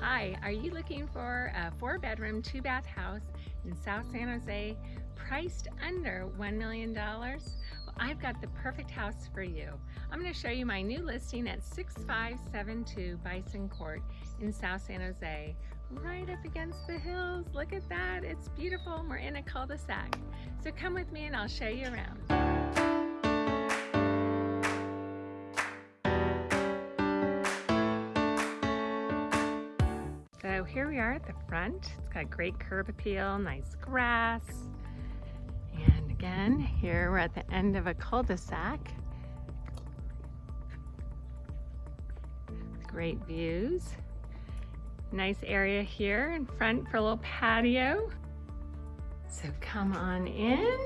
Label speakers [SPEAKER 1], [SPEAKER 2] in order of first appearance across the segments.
[SPEAKER 1] Hi, are you looking for a four bedroom, two bath house in South San Jose priced under $1 million? Well, I've got the perfect house for you. I'm gonna show you my new listing at 6572 Bison Court in South San Jose, right up against the hills. Look at that, it's beautiful. We're in a cul-de-sac. So come with me and I'll show you around. So here we are at the front. It's got great curb appeal, nice grass. And again, here we're at the end of a cul-de-sac. Great views. Nice area here in front for a little patio. So come on in.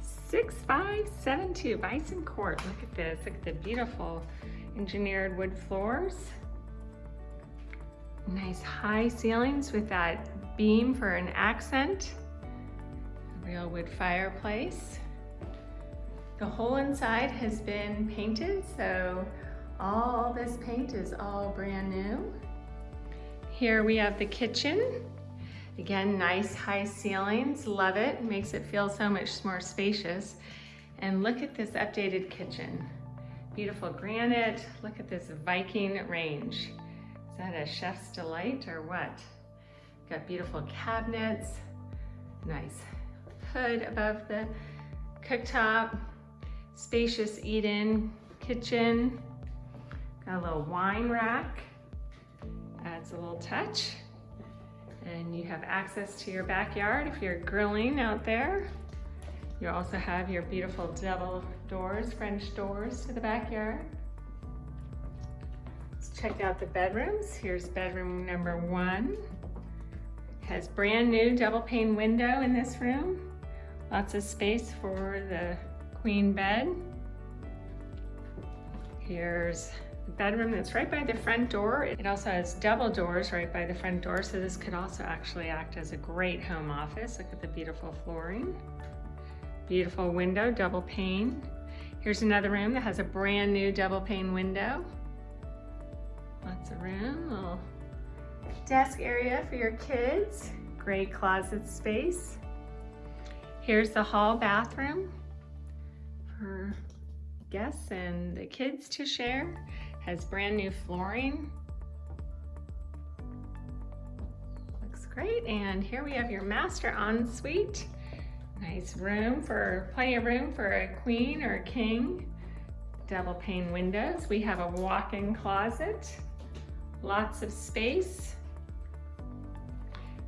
[SPEAKER 1] 6572 Bison Court. Look at this. Look at the beautiful engineered wood floors. Nice high ceilings with that beam for an accent. Real wood fireplace. The whole inside has been painted, so all this paint is all brand new. Here we have the kitchen. Again, nice high ceilings, love it. Makes it feel so much more spacious. And look at this updated kitchen. Beautiful granite. Look at this Viking range. Is that a chef's delight or what? Got beautiful cabinets, nice hood above the cooktop, spacious eat-in kitchen, got a little wine rack, adds a little touch. And you have access to your backyard if you're grilling out there. You also have your beautiful double doors, French doors to the backyard. Let's check out the bedrooms. Here's bedroom number one. Has brand new double pane window in this room. Lots of space for the queen bed. Here's the bedroom that's right by the front door. It also has double doors right by the front door, so this could also actually act as a great home office. Look at the beautiful flooring. Beautiful window, double pane. Here's another room that has a brand new double pane window. Lots of room, little desk area for your kids. Great closet space. Here's the hall bathroom for guests and the kids to share. Has brand new flooring. Looks great. And here we have your master ensuite. Nice room for, plenty of room for a queen or a king. Double pane windows. We have a walk-in closet. Lots of space.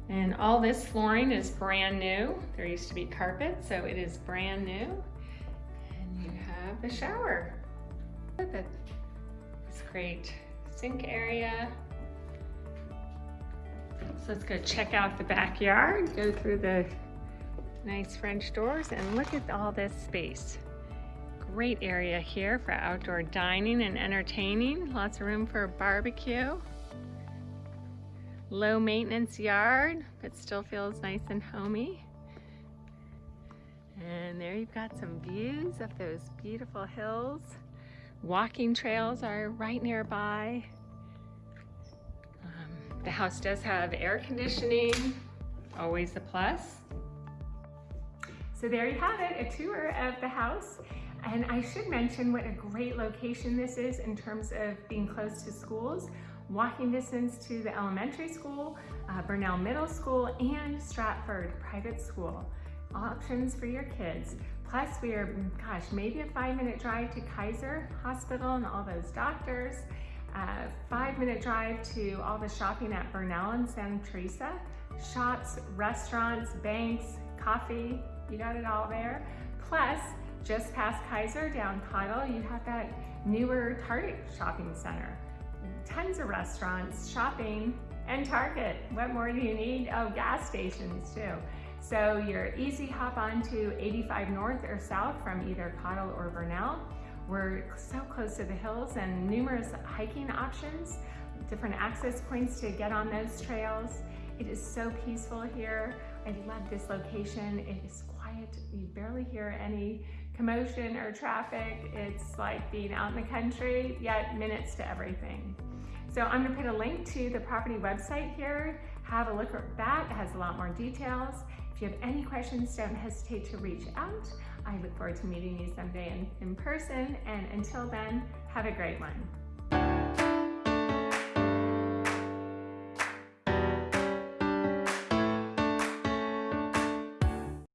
[SPEAKER 1] And all this flooring is brand new. There used to be carpet, so it is brand new. And you have the shower. This great sink area. So let's go check out the backyard, go through the Nice French doors and look at all this space. Great area here for outdoor dining and entertaining. Lots of room for a barbecue. Low maintenance yard, but still feels nice and homey. And there you've got some views of those beautiful hills. Walking trails are right nearby. Um, the house does have air conditioning, always a plus. So there you have it, a tour of the house. And I should mention what a great location this is in terms of being close to schools. Walking distance to the elementary school, uh, Bernal Middle School, and Stratford Private School. Options for your kids. Plus we are, gosh, maybe a five minute drive to Kaiser Hospital and all those doctors. Uh, five minute drive to all the shopping at Bernal and Santa Teresa. Shops, restaurants, banks, coffee, you got it all there. Plus, just past Kaiser down Cottle, you have that newer Target shopping center. Tons of restaurants, shopping, and Target. What more do you need? Oh, gas stations too. So you're easy hop on to 85 North or South from either Cottle or Bernal. We're so close to the hills and numerous hiking options, different access points to get on those trails. It is so peaceful here. I love this location. It is quiet. You barely hear any commotion or traffic. It's like being out in the country, yet minutes to everything. So I'm gonna put a link to the property website here. Have a look at that, it has a lot more details. If you have any questions, don't hesitate to reach out. I look forward to meeting you someday in, in person, and until then, have a great one.